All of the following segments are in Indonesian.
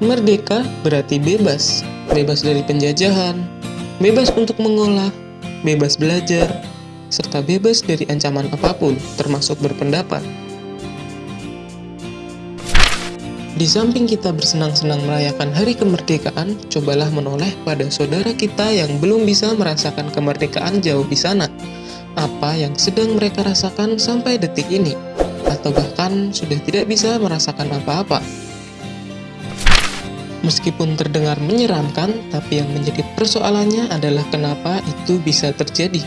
Merdeka berarti bebas, bebas dari penjajahan, bebas untuk mengolah, bebas belajar, serta bebas dari ancaman apa pun, termasuk berpendapat. Di samping kita bersenang-senang merayakan hari kemerdekaan, cobalah menoleh pada saudara kita yang belum bisa merasakan kemerdekaan jauh di sana. Apa yang sedang mereka rasakan sampai detik ini, atau bahkan sudah tidak bisa merasakan apa-apa. Meskipun terdengar menyeramkan, tapi yang menjadi persoalannya adalah kenapa itu bisa terjadi.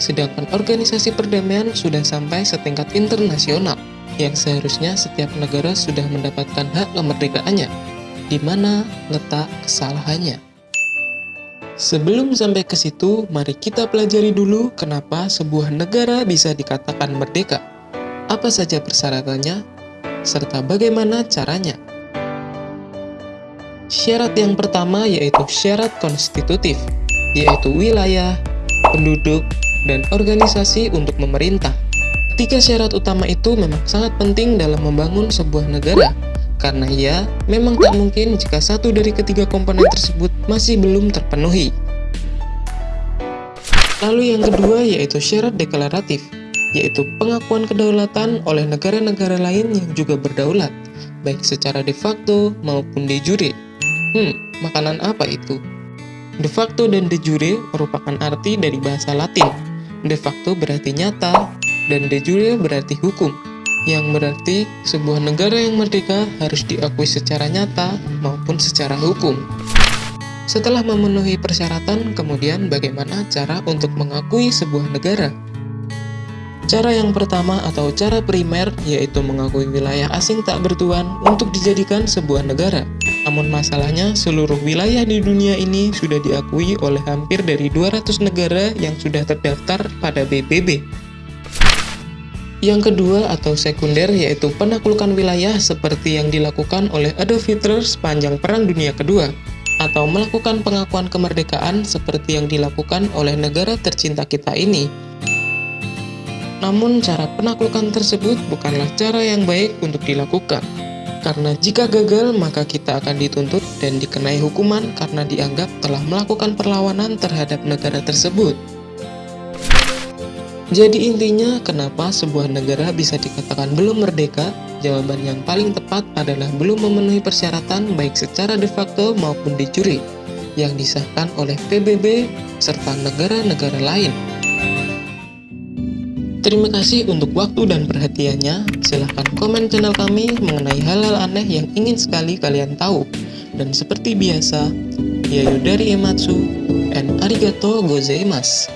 Sedangkan organisasi perdamaian sudah sampai setingkat internasional, yang seharusnya setiap negara sudah mendapatkan hak kemerdekaannya. Di mana letak kesalahannya? Sebelum sampai ke situ, mari kita pelajari dulu kenapa sebuah negara bisa dikatakan merdeka. Apa saja persyaratannya, serta bagaimana caranya. Syarat yang pertama yaitu syarat konstitutif, yaitu wilayah, penduduk, dan organisasi untuk memerintah. Tiga syarat utama itu memang sangat penting dalam membangun sebuah negara, karena ia memang tak mungkin jika satu dari ketiga komponen tersebut masih belum terpenuhi. Lalu yang kedua yaitu syarat deklaratif, yaitu pengakuan kedaulatan oleh negara-negara lain yang juga berdaulat, baik secara de facto maupun de jure. Hmm, makanan apa itu? De facto dan de jure merupakan arti dari bahasa Latin. De facto berarti nyata, dan de jure berarti hukum, yang berarti sebuah negara yang merdeka harus diakui secara nyata maupun secara hukum. Setelah memenuhi persyaratan, kemudian bagaimana cara untuk mengakui sebuah negara? Cara yang pertama atau cara primer yaitu mengakui wilayah asing tak bertuan untuk dijadikan sebuah negara. Namun masalahnya seluruh wilayah di dunia ini sudah diakui oleh hampir dari 200 negara yang sudah terdaftar pada PBB. Yang kedua atau sekunder yaitu penaklukan wilayah seperti yang dilakukan oleh Adolf Hitler sepanjang Perang Dunia Kedua atau melakukan pengakuan kemerdekaan seperti yang dilakukan oleh negara tercinta kita ini namun cara penaklukan tersebut bukanlah cara yang baik untuk dilakukan. Karena jika gagal, maka kita akan dituntut dan dikenai hukuman karena dianggap telah melakukan perlawanan terhadap negara tersebut. Jadi intinya, kenapa sebuah negara bisa dikatakan belum merdeka? Jawaban yang paling tepat adalah belum memenuhi persyaratan baik secara de facto maupun de jure yang disahkan oleh PBB serta negara-negara lain. Terima kasih untuk waktu dan perhatiannya. Silahkan komen channel kami mengenai hal-hal aneh yang ingin sekali kalian tahu. Dan seperti biasa, Yayu dari Ematsu, and arigato gozaimasu.